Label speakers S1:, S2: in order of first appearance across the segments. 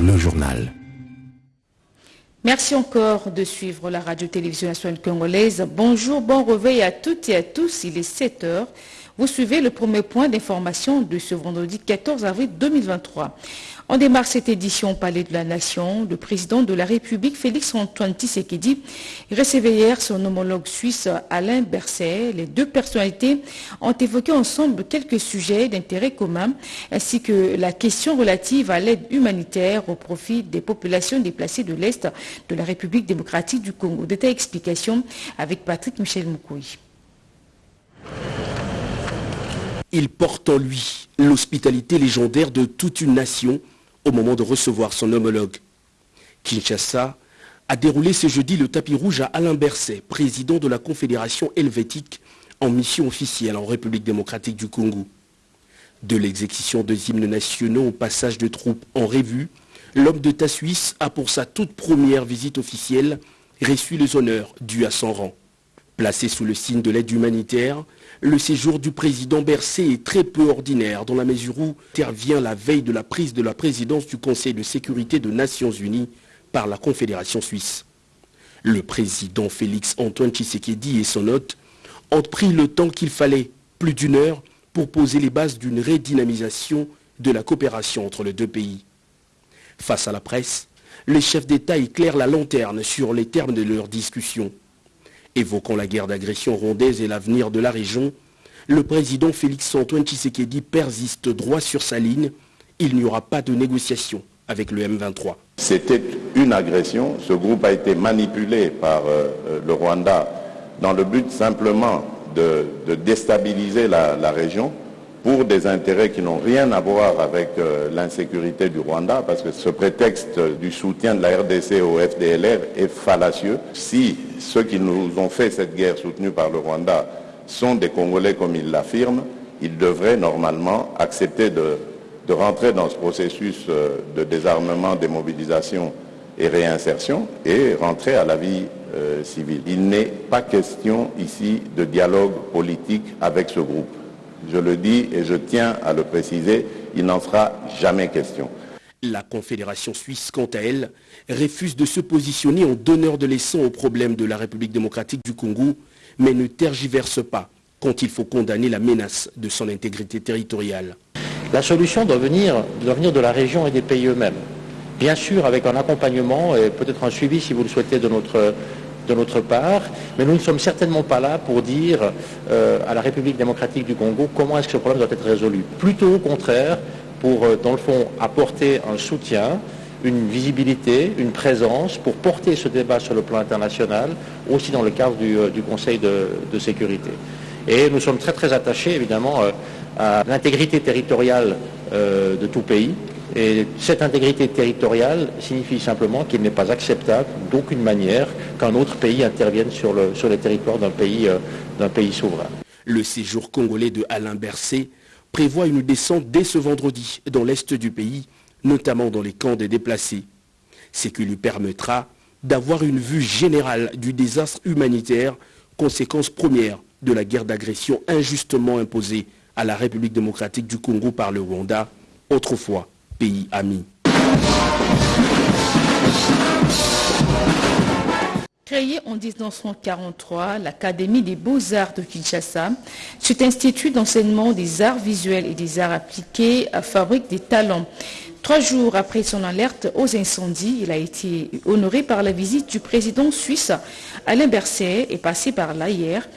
S1: le journal.
S2: Merci encore de suivre la radio-télévision nationale congolaise. Bonjour, bon réveil à toutes et à tous. Il est 7 heures. Vous suivez le premier point d'information de ce vendredi 14 avril 2023. On démarre cette édition au Palais de la Nation. Le président de la République, Félix-Antoine Tshisekedi, recevait hier son homologue suisse Alain Berset. Les deux personnalités ont évoqué ensemble quelques sujets d'intérêt commun, ainsi que la question relative à l'aide humanitaire au profit des populations déplacées de l'Est de la République démocratique du Congo. Détail explication avec Patrick Michel Moukoui.
S3: Il porte en lui l'hospitalité légendaire de toute une nation au moment de recevoir son homologue. Kinshasa a déroulé ce jeudi le tapis rouge à Alain Berset, président de la Confédération helvétique en mission officielle en République démocratique du Congo. De l'exécution des hymnes nationaux au passage de troupes en revue, l'homme d'État suisse a pour sa toute première visite officielle reçu les honneurs dus à son rang. Placé sous le signe de l'aide humanitaire, le séjour du président Bercé est très peu ordinaire dans la mesure où intervient la veille de la prise de la présidence du Conseil de sécurité des Nations Unies par la Confédération suisse. Le président Félix Antoine Tshisekedi et son hôte ont pris le temps qu'il fallait, plus d'une heure, pour poser les bases d'une redynamisation de la coopération entre les deux pays. Face à la presse, les chefs d'État éclairent la lanterne sur les termes de leur discussion. Évoquant la guerre d'agression rondaise et l'avenir de la région, le président Félix-Antoine Tshisekedi persiste droit sur sa ligne. Il n'y aura pas de négociation avec le M23.
S4: C'était une agression. Ce groupe a été manipulé par euh, le Rwanda dans le but simplement de, déstabiliser la région pour des intérêts qui n'ont rien à voir avec euh, l'insécurité du Rwanda, parce que ce prétexte du soutien de la RDC au FDLR est fallacieux. Si ceux qui nous ont fait cette guerre soutenue par le Rwanda sont des Congolais comme ils l'affirment, ils devraient normalement accepter de, rentrer dans ce processus euh, de désarmement, démobilisation et réinsertion et rentrer à la vie euh, civile. Il n'est pas question ici de dialogue politique avec ce groupe. Je le dis et je tiens à le préciser, il n'en sera jamais question.
S3: La Confédération suisse, quant à elle, refuse de se positionner en donneur de leçons aux problèmes de la République démocratique du Congo, mais ne tergiverse pas quand il faut condamner la menace de son intégrité territoriale.
S5: La solution doit venir, doit venir de la région et des pays eux-mêmes. Bien sûr, avec un accompagnement et peut-être un suivi, si vous le souhaitez, de notre de notre part, mais nous ne sommes certainement pas là pour dire euh, à la République démocratique du Congo comment est-ce que ce problème doit être résolu. Plutôt au contraire, pour, euh, dans le fond, apporter un soutien, une visibilité, une présence pour porter ce débat sur le plan international, aussi dans le cadre du, euh, Conseil de, sécurité. Et nous sommes très très attachés évidemment à l'intégrité territoriale de tout pays, et cette intégrité territoriale signifie simplement qu'il n'est pas acceptable d'aucune manière qu'un autre pays intervienne sur le, sur territoire d'un pays, euh, souverain.
S3: Le séjour congolais de Alain Bercé prévoit une descente dès ce vendredi dans l'est du pays, notamment dans les camps des déplacés. Ce qui lui permettra d'avoir une vue générale du désastre humanitaire, conséquence première de la guerre d'agression injustement imposée à la République démocratique du Congo par le Rwanda, autrefois pays amis.
S2: Créée en 1943, l'Académie des beaux-arts de Kinshasa, cet institut d'enseignement des arts visuels et des arts appliqués fabrique des talents. Trois jours après son alerte aux incendies, il a été honoré par la visite du président suisse Alain Berset et passé par là hier,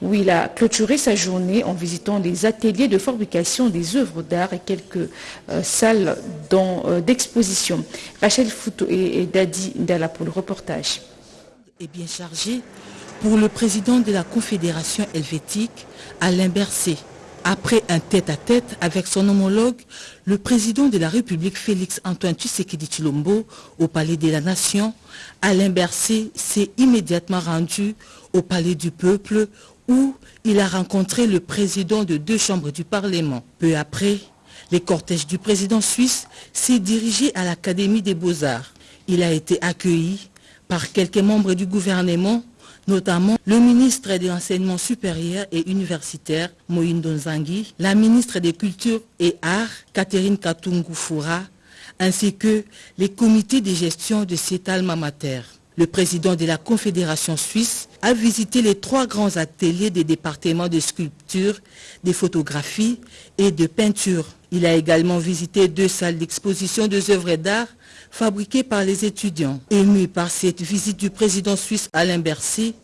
S2: où il a clôturé sa journée en visitant des ateliers de fabrication des œuvres d'art et quelques euh, salles euh, d'exposition. Rachel Fouto et, Dadi Dalla pour le reportage.
S6: Bien chargé pour le président de la Confédération helvétique, Alain Berset. Après un tête-à-tête avec son homologue, le président de la République Félix Antoine Tshisekedi Chilombo au Palais de la Nation, Alain Berset s'est immédiatement rendu au Palais du Peuple où il a rencontré le président de deux chambres du Parlement. Peu après, les cortèges du président suisse s'est dirigé à l'Académie des Beaux-Arts. Il a été accueilli par quelques membres du gouvernement notamment le ministre de l'Enseignement supérieur et universitaire, Moïne Donzangui, la ministre des Cultures et Arts, Catherine Katungu ainsi que les comités de gestion de cet alma. Le président de la Confédération suisse a visité les trois grands ateliers des départements de sculpture, de photographie et de peinture. Il a également visité deux salles d'exposition de œuvres d'art fabriquées par les étudiants. Ému par cette visite du président suisse Alain Bercy,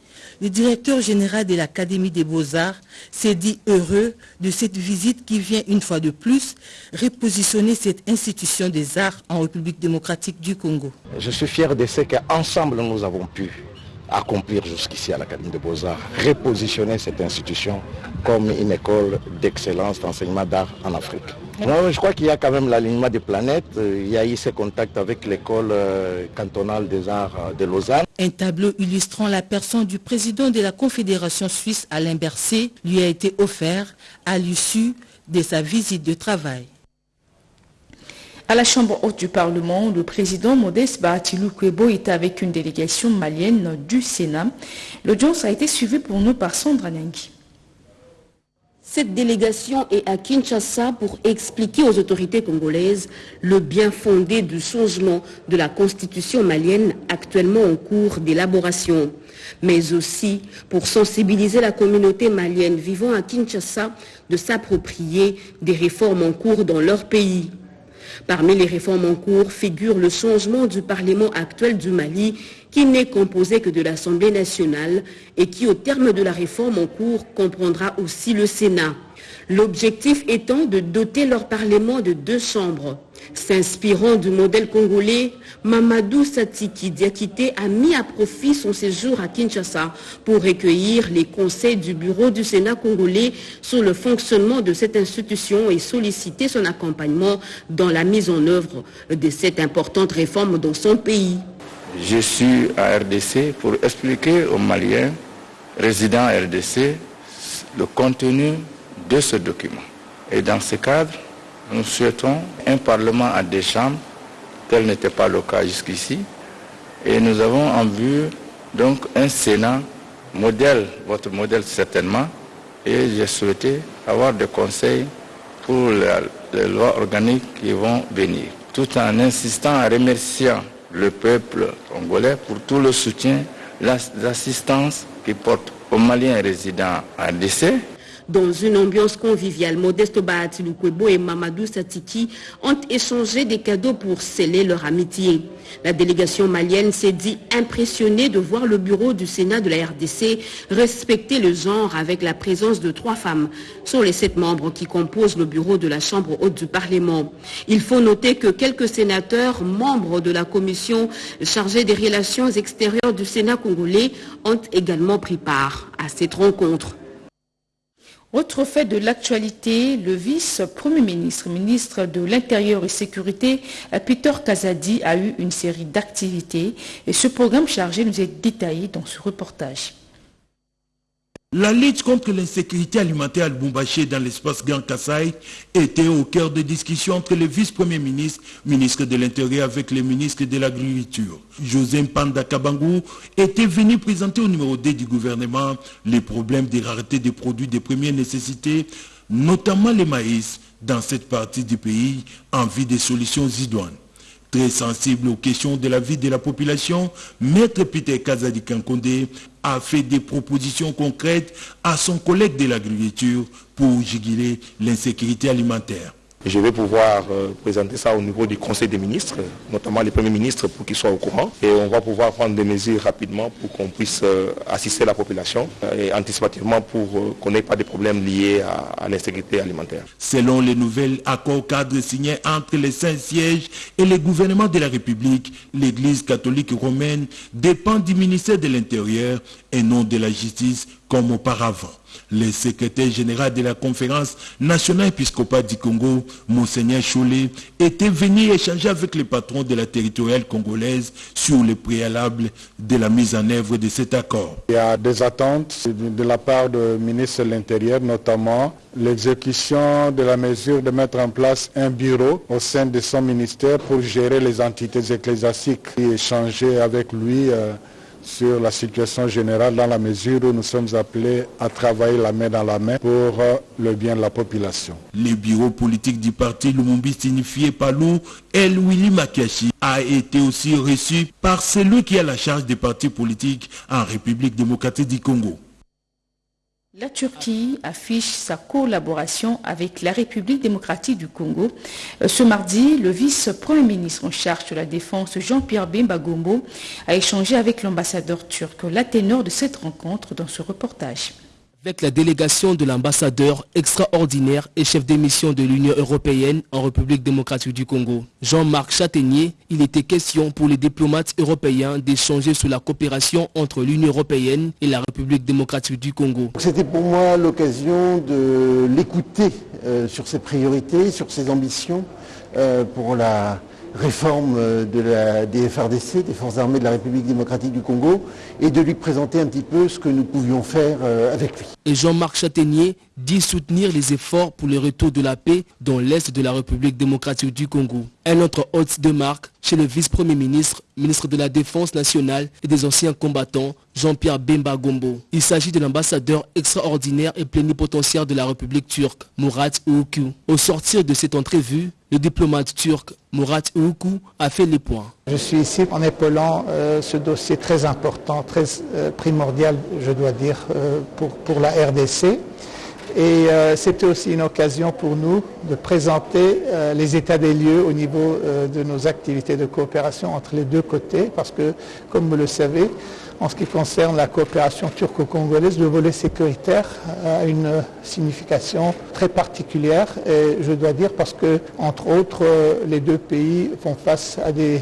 S6: le directeur général de l'Académie des Beaux-Arts s'est dit heureux de cette visite qui vient une fois de plus repositionner cette institution des arts en République démocratique du Congo.
S7: Je suis fier de ce qu'ensemble nous avons pu accomplir jusqu'ici à l'Académie des Beaux-Arts, repositionner cette institution comme une école d'excellence d'enseignement d'art en Afrique. Je crois qu'il y a quand même l'alignement des planètes. Il y a eu ces contacts avec l'école euh, cantonale des arts de Lausanne.
S6: Un tableau illustrant la personne du président de la Confédération suisse Alain Berset lui a été offert à l'issue de sa visite de travail.
S2: À la Chambre haute du Parlement, le président Modeste Bahatilou Kwebo était avec une délégation malienne du Sénat. L'audience a été suivie pour nous par Sandra Nyangui.
S8: Cette délégation est à Kinshasa pour expliquer aux autorités congolaises le bien fondé du changement de la constitution malienne actuellement en cours d'élaboration, mais aussi pour sensibiliser la communauté malienne vivant à Kinshasa de s'approprier des réformes en cours dans leur pays. Parmi les réformes en cours figure le changement du Parlement actuel du Mali qui n'est composé que de l'Assemblée nationale et qui, au terme de la réforme en cours, comprendra aussi le Sénat. L'objectif étant de doter leur Parlement de deux chambres. S'inspirant du modèle congolais, Mamadou Satiki Diakité a mis à profit son séjour à Kinshasa pour recueillir les conseils du bureau du Sénat congolais sur le fonctionnement de cette institution et solliciter son accompagnement dans la mise en œuvre de cette importante réforme dans son pays.
S9: Je suis à RDC pour expliquer aux Maliens résidents à RDC le contenu de ce document. Et dans ce cadre, nous souhaitons un Parlement à deux chambres, tel n'était pas le cas jusqu'ici. Et nous avons en vue donc un Sénat modèle, votre modèle certainement, et j'ai souhaité avoir des conseils pour les, lois organiques qui vont venir, tout en insistant à remercier le peuple congolais pour tout le soutien, l'assistance qu'il porte aux Maliens résidents à DC.
S8: Dans une ambiance conviviale, Modeste Bahatiloukwebo et Mamadou Satiki ont échangé des cadeaux pour sceller leur amitié. La délégation malienne s'est dit impressionnée de voir le bureau du Sénat de la RDC respecter le genre avec la présence de trois femmes sur les sept membres qui composent le bureau de la Chambre haute du Parlement. Il faut noter que quelques sénateurs, membres de la commission chargée des relations extérieures du Sénat congolais, ont également pris part à cette rencontre.
S2: Autre fait de l'actualité, le vice-premier ministre, ministre de l'Intérieur et Sécurité, Peter Kazadi, a eu une série d'activités et ce programme chargé nous est détaillé dans ce reportage.
S10: La lutte contre l'insécurité alimentaire à Lubumbashi dans l'espace Grand Kassai était au cœur des discussions entre le vice-premier ministre, ministre de l'Intérieur avec le ministre de l'Agriculture. José Mpanda Kabangou était venu présenter au numéro 2 du gouvernement les problèmes des raretés des produits de première nécessité, notamment les maïs, dans cette partie du pays en vue des solutions idoines. Très sensible aux questions de la vie de la population, Maître Peter Kazadi Kankonde a fait des propositions concrètes à son collègue de l'agriculture pour juguler l'insécurité alimentaire.
S7: Je vais pouvoir euh, présenter ça au niveau du Conseil des ministres, notamment les premiers ministres pour qu'ils soient au courant. Et on va pouvoir prendre des mesures rapidement pour qu'on puisse euh, assister la population euh, et anticipativement pour qu'on n'ait pas de problèmes liés à, l'insécurité alimentaire.
S10: Selon les nouvelles accords cadres signés entre les cinq sièges et le gouvernement de la République, l'Église catholique romaine dépend du ministère de l'Intérieur et non de la justice comme auparavant. Le secrétaire général de la conférence nationale épiscopale du Congo, Monseigneur Chollet, était venu échanger avec les patrons de la territoriale congolaise sur le préalable de la mise en œuvre de cet accord.
S11: Il y a des attentes de la part du ministre de l'Intérieur, notamment l'exécution de la mesure de mettre en place un bureau au sein de son ministère pour gérer les entités ecclésiastiques et échanger avec lui euh, sur la situation générale dans la mesure où nous sommes appelés à travailler la main dans la main pour le bien de la population.
S10: Le bureau politique du parti Lumumbi signifié par nous, El Willy Makashi, a été aussi reçu par celui qui a la charge des partis politiques en République démocratique du Congo.
S2: La Turquie affiche sa collaboration avec la République démocratique du Congo. Ce mardi, le vice-premier ministre en charge de la défense, Jean-Pierre Bemba Gombo, a échangé avec l'ambassadeur turc. La ténor de cette rencontre dans ce reportage
S12: avec la délégation de l'ambassadeur extraordinaire et chef d'émission de l'Union européenne en République démocratique du Congo. Jean-Marc Châtaignier, il était question pour les diplomates européens d'échanger sur la coopération entre l'Union européenne et la République démocratique du Congo.
S13: C'était pour moi l'occasion de l'écouter euh, sur ses priorités, sur ses ambitions euh, pour la réforme de la, des FRDC, des Forces armées de la République démocratique du Congo, et de lui présenter un petit peu ce que nous pouvions faire euh, avec lui.
S12: Et Jean-Marc Châtaignier dit soutenir les efforts pour le retour de la paix dans l'Est de la République démocratique du Congo. Un autre hôte de marque chez le vice-premier ministre, ministre de la Défense nationale et des anciens combattants, Jean-Pierre Bemba Gombo. Il s'agit de l'ambassadeur extraordinaire et plénipotentiaire de la République turque, Murat Oukou. Au sortir de cette entrevue, le diplomate turc Murat Oukou a fait les points.
S14: Je suis ici en épaulant euh, ce dossier très important, très euh, primordial, je dois dire, euh, pour, pour, la RDC. Et c'était aussi une occasion pour nous de présenter les états des lieux au niveau de nos activités de coopération entre les deux côtés, parce que, comme vous le savez, en ce qui concerne la coopération turco-congolaise, le volet sécuritaire a une signification très particulière et je dois dire parce que, entre autres, les deux pays font face à des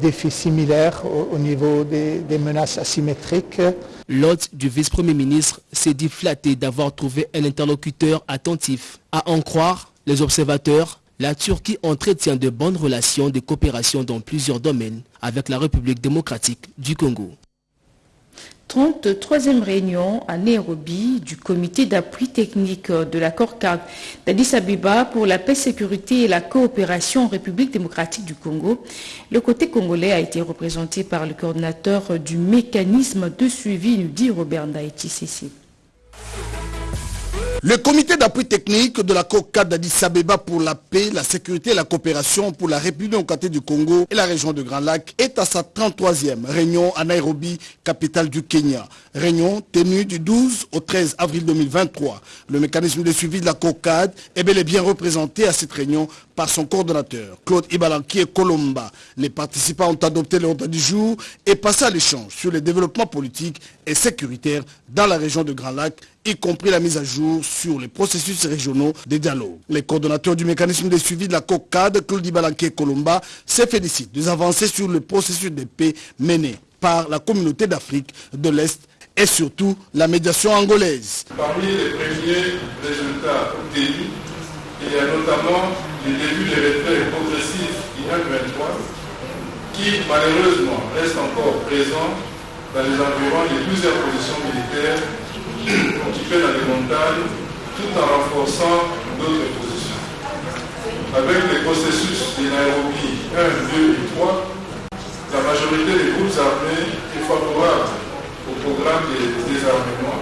S14: défis similaires au, niveau des menaces asymétriques.
S12: L'hôte du vice-premier ministre s'est dit flatté d'avoir trouvé un interlocuteur attentif. À en croire les observateurs, la Turquie entretient de bonnes relations de coopération dans plusieurs domaines avec la République démocratique du Congo.
S2: 33e réunion à Nairobi du comité d'appui technique de l'accord cadre d'Addis Abeba pour la paix, sécurité et la coopération en République démocratique du Congo. Le côté congolais a été représenté par le coordinateur du mécanisme de suivi, nous dit Robert Ndaïti Cécile.
S15: Le comité d'appui technique de la COCA d'Addis Abeba pour la paix, la sécurité et la coopération pour la République démocratique du Congo et la région de Grand Lac est à sa 33e réunion à Nairobi, capitale du Kenya. Réunion tenue du 12 au 13 avril 2023. Le mécanisme de suivi de la COCAD est bel et bien représenté à cette réunion par son coordonnateur, Claude Ibalanki et Colomba. Les participants ont adopté l'ordre du jour et passé à l'échange sur les développements politiques et sécuritaires dans la région de Grand Lac y compris la mise à jour sur les processus régionaux des dialogues. Les coordonnateurs du mécanisme de suivi de la COCAD, Claude Balanké et Colomba, se félicitent des avancées sur le processus de paix mené par la communauté d'Afrique de l'Est et surtout la médiation angolaise.
S16: Parmi les premiers résultats obtenus, il y a notamment le début des retraits progressifs INAC 23 qui malheureusement reste encore présent dans les environs de plusieurs positions militaires occupées dans les montagnes tout en renforçant d'autres positions. Avec les processus de Nairobi 1, 2 et 3, la majorité des groupes armés est favorable au programme de désarmement,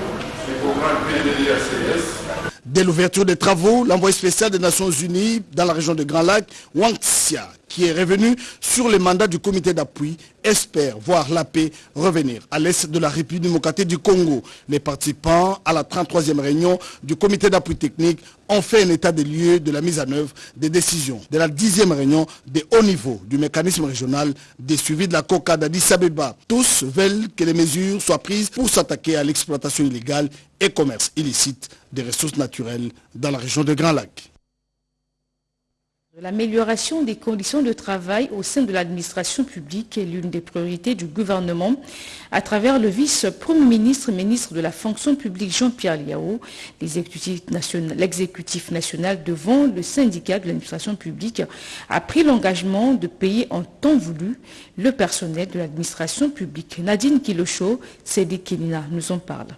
S16: le programme PDDACS,
S15: Dès l'ouverture des travaux, l'envoyé spécial des Nations Unies dans la région de Grand Lac, Wang Xia, qui est revenu sur le mandat du comité d'appui, espère voir la paix revenir à l'est de la République démocratique du Congo. Les participants à la 33e réunion du comité d'appui technique ont fait un état des lieux de la mise en œuvre des décisions de la 10e réunion de haut niveau du mécanisme régional des suivis de la COCA d'Addis Abeba. Tous veulent que les mesures soient prises pour s'attaquer à l'exploitation illégale et commerce illicite des ressources naturelles dans la région de Grand Lac.
S2: L'amélioration des conditions de travail au sein de l'administration publique est l'une des priorités du gouvernement. À travers le vice-premier ministre, ministre de la fonction publique Jean-Pierre Liao, l'exécutif national devant le syndicat de l'administration publique a pris l'engagement de payer en temps voulu le personnel de l'administration publique. Nadine Kilocho, Cédric Kenina nous en parle.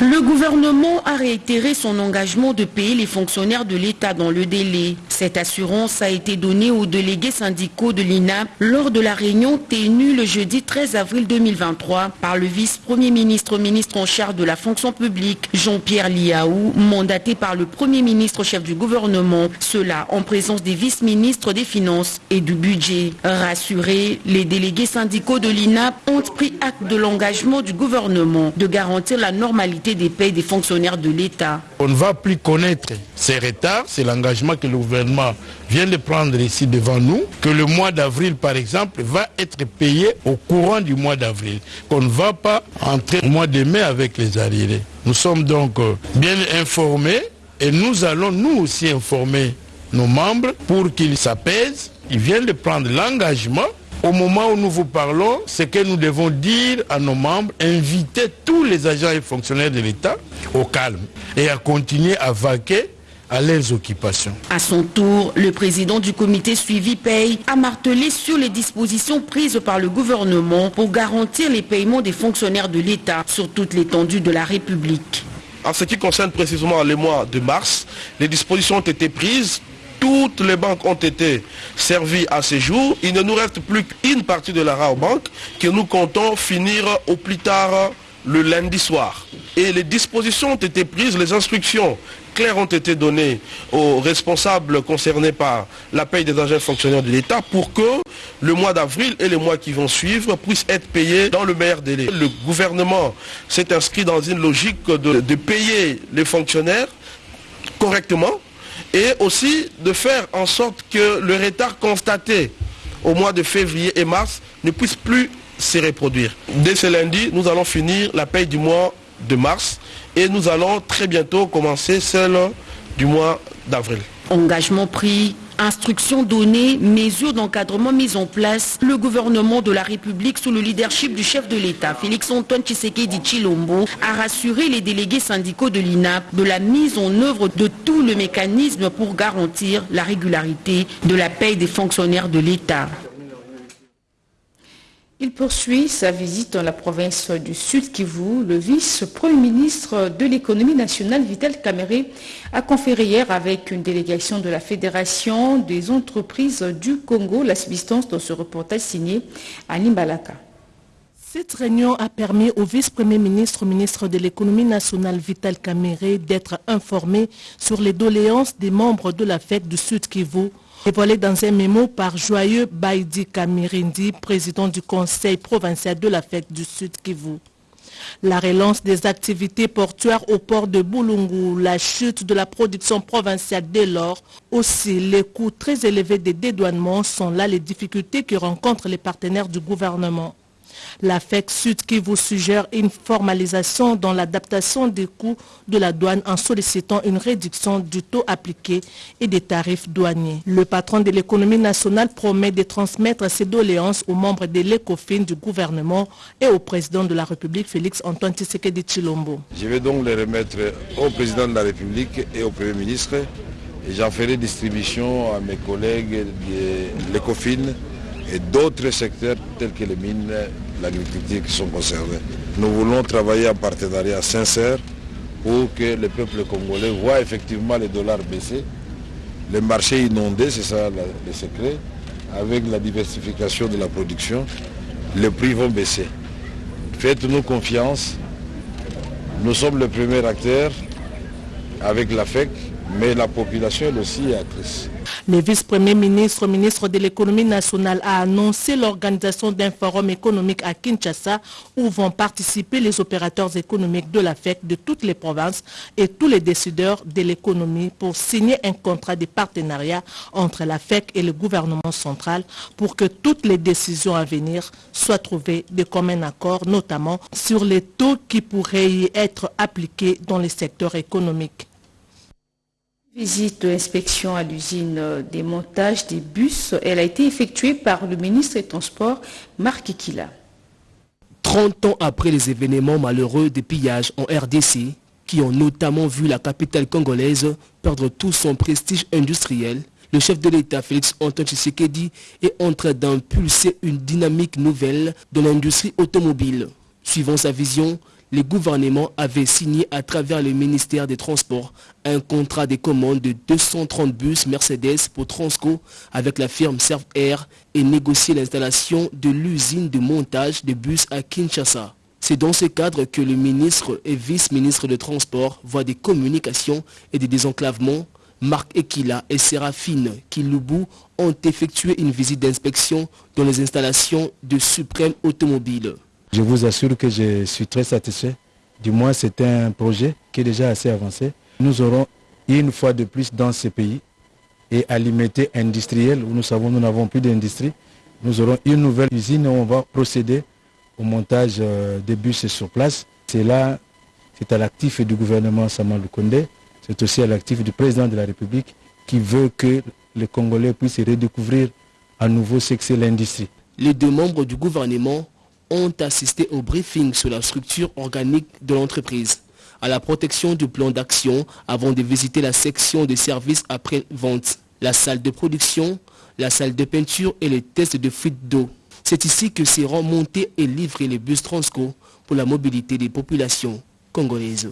S17: Le gouvernement a réitéré son engagement de payer les fonctionnaires de l'État dans le délai. Cette assurance a été donnée aux délégués syndicaux de l'INAP lors de la réunion tenue le jeudi 13 avril 2023 par le vice-premier ministre ministre en charge de la fonction publique Jean-Pierre Liaou, mandaté par le premier ministre chef du gouvernement, cela en présence des vice-ministres des Finances et du Budget. Rassurés, les délégués syndicaux de l'INAP ont pris acte de l'engagement du gouvernement de garantir la normalité des payes des fonctionnaires de l'État.
S9: On ne va plus connaître ces retards, c'est l'engagement que le gouvernement vient de prendre ici devant nous, que le mois d'avril par exemple va être payé au courant du mois d'avril, qu'on ne va pas entrer au mois de mai avec les arriérés. Nous sommes donc euh, bien informés et nous allons nous aussi informer nos membres pour qu'ils s'apaisent. Ils viennent de prendre l'engagement au moment où nous vous parlons, ce que nous devons dire à nos membres, inviter tous les agents et fonctionnaires de l'État au calme et à continuer à vaquer à leurs occupations.
S17: À son tour, le président du comité suivi paye a martelé sur les dispositions prises par le gouvernement pour garantir les paiements des fonctionnaires de l'État sur toute l'étendue de la République.
S18: En ce qui concerne précisément le mois de mars, les dispositions ont été prises toutes les banques ont été servies à ce jour. Il ne nous reste plus qu'une partie de la banque que nous comptons finir au plus tard le lundi soir. Et les dispositions ont été prises, les instructions claires ont été données aux responsables concernés par la paye des agents fonctionnaires de l'État pour que le mois d'avril et les mois qui vont suivre puissent être payés dans le meilleur délai. Le gouvernement s'est inscrit dans une logique de payer les fonctionnaires correctement et aussi de faire en sorte que le retard constaté au mois de février et mars ne puisse plus se reproduire. Dès ce lundi, nous allons finir la paye du mois de mars et nous allons très bientôt commencer celle du mois d'avril.
S17: Engagement pris Instructions données, mesures d'encadrement mises en place, le gouvernement de la République sous le leadership du chef de l'État, Félix-Antoine Tshisekedi Chilombo, a rassuré les délégués syndicaux de l'INAP de la mise en œuvre de tout le mécanisme pour garantir la régularité de la paie des fonctionnaires de l'État.
S2: Il poursuit sa visite dans la province du Sud Kivu. Le vice-premier ministre de l'économie nationale, Vital Kamere, a conféré hier avec une délégation de la Fédération des entreprises du Congo la subsistance dans ce reportage signé à Nimbalaka.
S19: Cette réunion a permis au vice-premier ministre, ministre de l'économie nationale Vital Kamere d'être informé sur les doléances des membres de la fête du Sud Kivu Dévoilé dans un mémo par Joyeux Baïdi Kamirindi, président du conseil provincial de la fête du Sud Kivu. La relance des activités portuaires au port de Boulungu, la chute de la production provinciale dès lors, aussi les coûts très élevés des dédouanements sont là les difficultés que rencontrent les partenaires du gouvernement. La FEC Sud qui vous suggère une formalisation dans l'adaptation des coûts de la douane en sollicitant une réduction du taux appliqué et des tarifs douaniers. Le patron de l'économie nationale promet de transmettre ses doléances aux membres de l'ECOFIN du gouvernement et au président de la République Félix Antoine Tshisekedi Chilombo.
S20: Je vais donc les remettre au président de la République et au Premier ministre et j'en ferai distribution à mes collègues de l'ECOFIN et d'autres secteurs tels que les mines, l'agriculture qui sont concernés. Nous voulons travailler en partenariat sincère pour que le peuple congolais voit effectivement les dollars baisser, les marchés inondés, c'est ça le secret, avec la diversification de la production, les prix vont baisser. Faites-nous confiance, nous sommes le premier acteur avec la FEC, mais la population aussi est actrice.
S19: Le vice-premier ministre, ministre de l'économie nationale, a annoncé l'organisation d'un forum économique à Kinshasa où vont participer les opérateurs économiques de la FEC de toutes les provinces et tous les décideurs de l'économie pour signer un contrat de partenariat entre la FEC et le gouvernement central pour que toutes les décisions à venir soient trouvées de commun accord, notamment sur les taux qui pourraient y être appliqués dans les secteurs économiques.
S2: Visite d'inspection à l'usine des montages des bus, elle a été effectuée par le ministre des Transports, Marc Kila.
S12: 30 ans après les événements malheureux des pillages en RDC, qui ont notamment vu la capitale congolaise perdre tout son prestige industriel, le chef de l'État, Félix Antoine Tshisekedi, est en train d'impulser une dynamique nouvelle dans l'industrie automobile. Suivant sa vision, le gouvernement avait signé à travers le ministère des Transports un contrat de commande de 230 bus Mercedes pour Transco avec la firme Serve Air et négocié l'installation de l'usine de montage de bus à Kinshasa. C'est dans ce cadre que le ministre et vice-ministre de Transport, voient des communications et des désenclavements, Marc Ekila et Séraphine Kiloubou ont effectué une visite d'inspection dans les installations de Suprême Automobile.
S21: Je vous assure que je suis très satisfait. Du moins, c'est un projet qui est déjà assez avancé. Nous aurons une fois de plus dans ce pays et à limiter industriel où nous savons nous n'avons plus d'industrie, nous aurons une nouvelle usine où on va procéder au montage euh, des bus sur place. C'est là, c'est à l'actif du gouvernement Samal Condé, c'est aussi à l'actif du président de la République qui veut que les Congolais puissent redécouvrir à nouveau ce que c'est l'industrie.
S12: Les deux membres du gouvernement ont assisté au briefing sur la structure organique de l'entreprise, à la protection du plan d'action avant de visiter la section des services après-vente, la salle de production, la salle de peinture et les tests de fuite d'eau. C'est ici que seront montés et livrés les bus Transco pour la mobilité des populations congolaises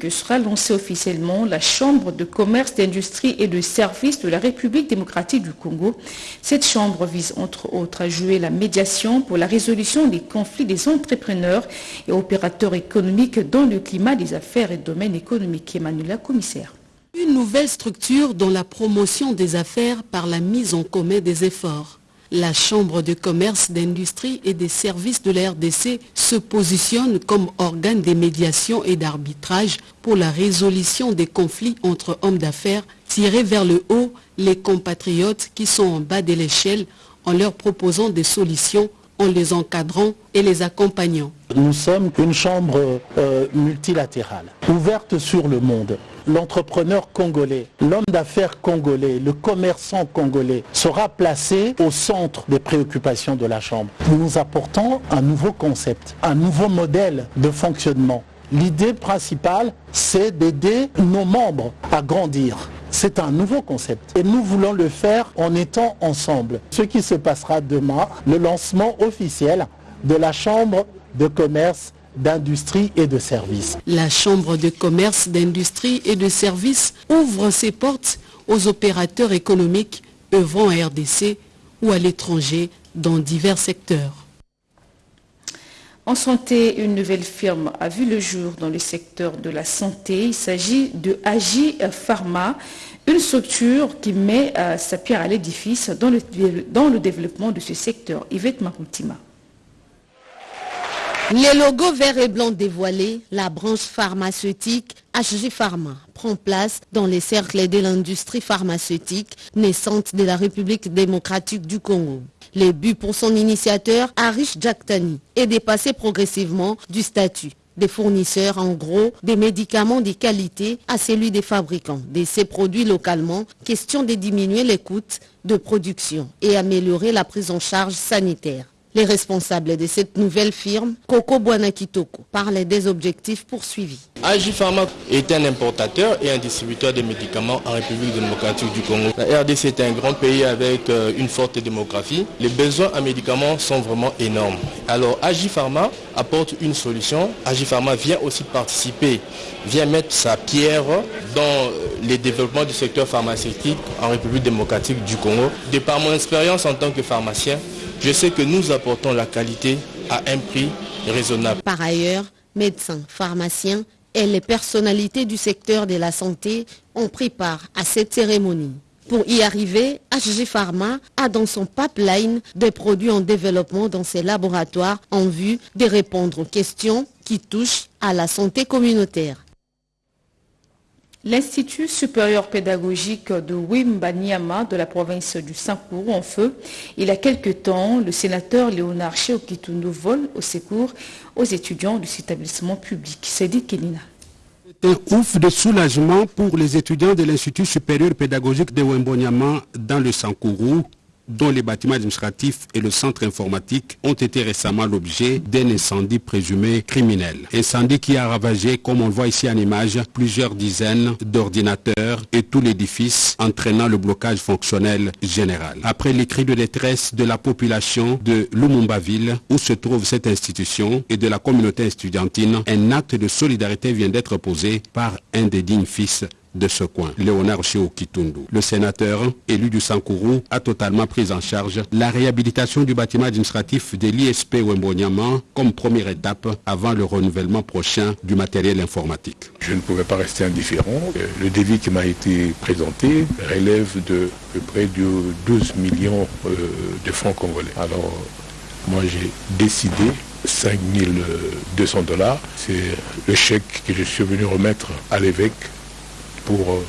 S2: que sera lancée officiellement la Chambre de commerce, d'industrie et de services de la République démocratique du Congo. Cette chambre vise entre autres à jouer la médiation pour la résolution des conflits des entrepreneurs et opérateurs économiques dans le climat des affaires et domaines économiques. Emmanuel commissaire.
S22: Une nouvelle structure dans la promotion des affaires par la mise en commun des efforts. La Chambre de commerce, d'industrie et des services de la RDC se positionne comme organe de médiation et d'arbitrage pour la résolution des conflits entre hommes d'affaires, tirer vers le haut les compatriotes qui sont en bas de l'échelle en leur proposant des solutions en les encadrant et les accompagnant.
S23: Nous sommes une chambre euh, multilatérale, ouverte sur le monde l'entrepreneur congolais, l'homme d'affaires congolais, le commerçant congolais sera placé au centre des préoccupations de la Chambre. Nous nous apportons un nouveau concept, un nouveau modèle de fonctionnement. L'idée principale, c'est d'aider nos membres à grandir. C'est un nouveau concept et nous voulons le faire en étant ensemble. Ce qui se passera demain, le lancement officiel de la Chambre de commerce d'industrie et de services.
S22: La Chambre de commerce, d'industrie et de services ouvre ses portes aux opérateurs économiques œuvrant à RDC ou à l'étranger dans divers secteurs.
S2: En santé, une nouvelle firme a vu le jour dans le secteur de la santé. Il s'agit de Agi Pharma, une structure qui met euh, sa pierre à l'édifice dans le, dans le développement de ce secteur. Yvette Maroutima.
S24: Les logos vert et blanc dévoilés, la branche pharmaceutique HG Pharma prend place dans les cercles de l'industrie pharmaceutique naissante de la République démocratique du Congo. Le but pour son initiateur, Arish Jaktani, est de passer progressivement du statut des fournisseurs en gros des médicaments de qualité à celui des fabricants de ces produits localement, question de diminuer les coûts de production et améliorer la prise en charge sanitaire. Les responsables de cette nouvelle firme, Coco Buanakitoko, parlaient des objectifs poursuivis.
S25: AG Pharma est un importateur et un distributeur de médicaments en République démocratique du Congo. La RDC est un grand pays avec euh, une forte démographie. Les besoins en médicaments sont vraiment énormes. Alors AG Pharma apporte une solution. AG Pharma vient aussi participer, vient mettre sa pierre dans euh, les développements du secteur pharmaceutique en République démocratique du Congo. De par mon expérience en tant que pharmacien, je sais que nous apportons la qualité à un prix raisonnable.
S24: Par ailleurs, médecins, pharmaciens et les personnalités du secteur de la santé ont pris part à cette cérémonie. Pour y arriver, HG Pharma a dans son pipeline des produits en développement dans ses laboratoires en vue de répondre aux questions qui touchent à la santé communautaire.
S2: L'Institut supérieur pédagogique de Wimbanyama de la province du Saint-Cour en feu. Il y a quelque temps, le sénateur Léonard Cheokitunu vole au secours aux étudiants de cet établissement public. C'est dit Kenina.
S26: Un ouf de soulagement pour les étudiants de l'Institut supérieur pédagogique de Wimbanyama dans le Sankourou dont les bâtiments administratifs et le centre informatique ont été récemment l'objet d'un incendie présumé criminel. Incendie qui a ravagé, comme on le voit ici en image, plusieurs dizaines d'ordinateurs et tout l'édifice, entraînant le blocage fonctionnel général. Après les cris de détresse de la population de Lumumba-Ville, où se trouve cette institution, et de la communauté estudiantine, un acte de solidarité vient d'être posé par un des dignes fils de ce coin, Léonard Cheo Kitundu. Le sénateur élu du Sankourou a totalement pris en charge la réhabilitation du bâtiment administratif de l'ISP Wembonyama comme première étape avant le renouvellement prochain du matériel informatique.
S27: Je ne pouvais pas rester indifférent. Le devis qui m'a été présenté relève de, près de 12 millions de francs congolais. Alors, moi j'ai décidé 5200 dollars. C'est le chèque que je suis venu remettre à l'évêque pour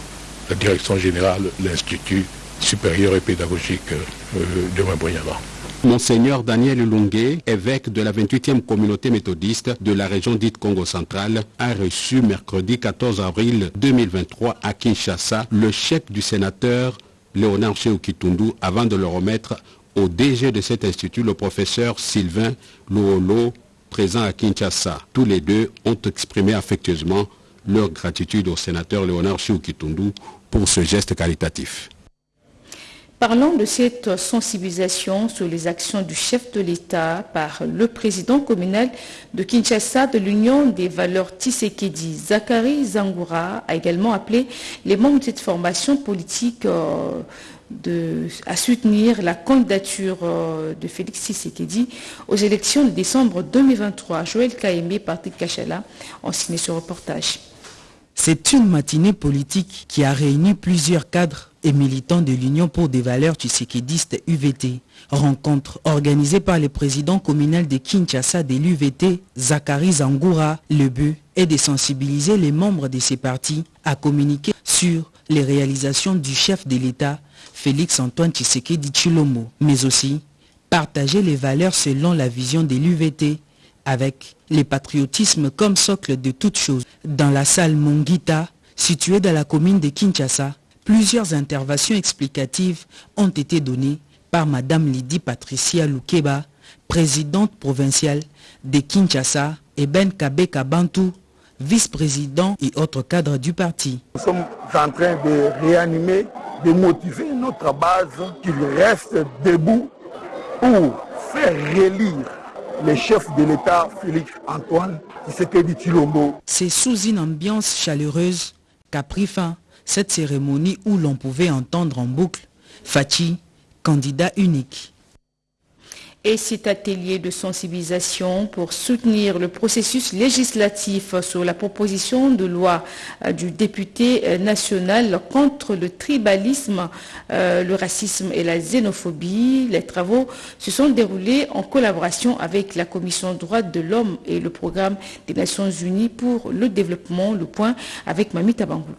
S27: la direction générale de l'Institut supérieur et pédagogique de Wemboyama.
S26: Monseigneur Daniel Lungue, évêque de la 28e communauté méthodiste de la région dite Congo centrale, a reçu mercredi 14 avril 2023 à Kinshasa le chèque du sénateur Léonard Kitundu avant de le remettre au DG de cet institut, le professeur Sylvain Luolo, présent à Kinshasa. Tous les deux ont exprimé affectueusement leur gratitude au sénateur Léonard Kitundu pour ce geste caritatif.
S2: Parlons de cette sensibilisation sur les actions du chef de l'État par le président communal de Kinshasa de l'Union des valeurs Tshisekedi. Zachary Zangoura a également appelé les membres de cette formation politique de, à soutenir la candidature de Félix Tshisekedi aux élections de décembre 2023. Joël Kaemé, Patrick Kachala ont signé ce reportage.
S28: C'est une matinée politique qui a réuni plusieurs cadres et militants de l'Union pour des valeurs tshisekédistes UVT. Rencontre organisée par le président communal de Kinshasa de l'UVT, Zachary Zangoura. Le but est de sensibiliser les membres de ces partis à communiquer sur les réalisations du chef de l'État, Félix Antoine Tshisekedi Chilombo, mais aussi partager les valeurs selon la vision de l'UVT avec le patriotisme comme socle de toute chose. Dans la salle Mongita, située dans la commune de Kinshasa, plusieurs interventions explicatives ont été données par Madame Lydie Patricia Lukeba, présidente provinciale de Kinshasa, et Ben Kabeka Bantou, vice-président et autres cadres du parti.
S29: Nous sommes en train de réanimer, de motiver notre base qu'il reste debout pour faire relire le chef de l'État, Félix Antoine Tshisekedi.
S28: C'est sous une ambiance chaleureuse qu'a pris fin cette cérémonie où l'on pouvait entendre en boucle Fachi, candidat unique.
S2: Et cet atelier de sensibilisation pour soutenir le processus législatif sur la proposition de loi du député national contre le tribalisme, le racisme et la xénophobie. Les travaux se sont déroulés en collaboration avec la Commission droits de l'homme et le programme des Nations Unies pour le développement, le point avec Mamita Bangoulou.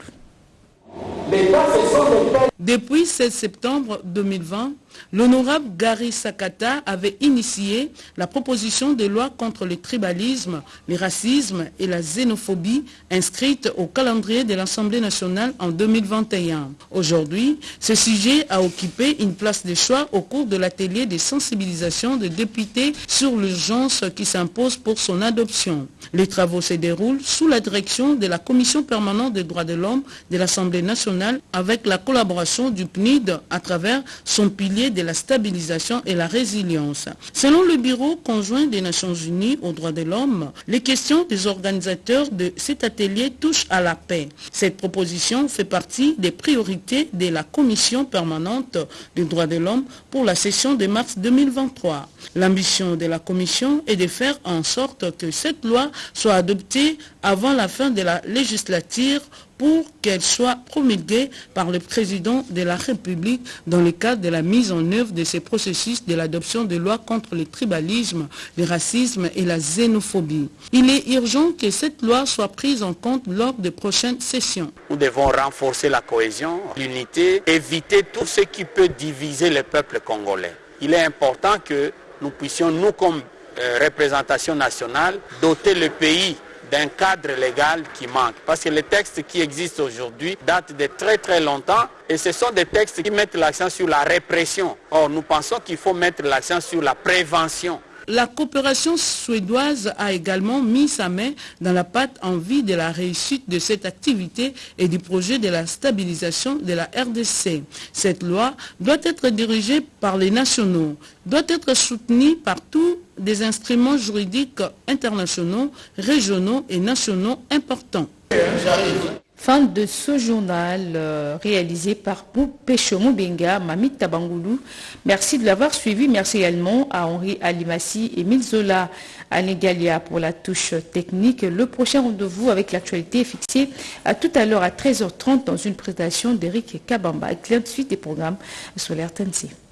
S19: Depuis 16 septembre 2020, l'honorable Gary Sakata avait initié la proposition de loi contre le tribalisme, le racisme et la xénophobie inscrite au calendrier de l'Assemblée nationale en 2021. Aujourd'hui, ce sujet a occupé une place de choix au cours de l'atelier de sensibilisation des députés sur l'urgence qui s'impose pour son adoption. Les travaux se déroulent sous la direction de la Commission permanente des droits de l'homme de l'Assemblée nationale avec la collaboration du PNID à travers son pilier de la stabilisation et la résilience. Selon le Bureau conjoint des Nations Unies aux droits de l'homme, les questions des organisateurs de cet atelier touchent à la paix. Cette proposition fait partie des priorités de la Commission permanente des droits de l'homme pour la session de mars 2023. L'ambition de la Commission est de faire en sorte que cette loi soit adoptée avant la fin de la législature pour qu'elle soit promulguée par le président de la République dans le cadre de la mise en œuvre de ces processus de l'adoption de lois contre le tribalisme, le racisme et la xénophobie. Il est urgent que cette loi soit prise en compte lors des prochaines sessions.
S30: Nous devons renforcer la cohésion, l'unité, éviter tout ce qui peut diviser le peuple congolais. Il est important que nous puissions, nous comme euh, représentation nationale, doter le pays d'un cadre légal qui manque. Parce que les textes qui existent aujourd'hui datent de très très longtemps et ce sont des textes qui mettent l'accent sur la répression. Or, nous pensons qu'il faut mettre l'accent sur la prévention.
S19: La coopération suédoise a également mis sa main dans la pâte en vue de la réussite de cette activité et du projet de la stabilisation de la RDC. Cette loi doit être dirigée par les nationaux, doit être soutenue par tous des instruments juridiques internationaux, régionaux et nationaux importants.
S2: Fin de ce journal euh, réalisé par Pécho Benga, Mamit Tabangoulou. Merci de l'avoir suivi. Merci également à Henri Alimassi et Milzola Anegalia pour la touche technique. Le prochain rendez-vous avec l'actualité est fixé à tout à l'heure à 13h30 dans une présentation d'Éric Kabamba. Avec de suite des programmes sur l'RTNC.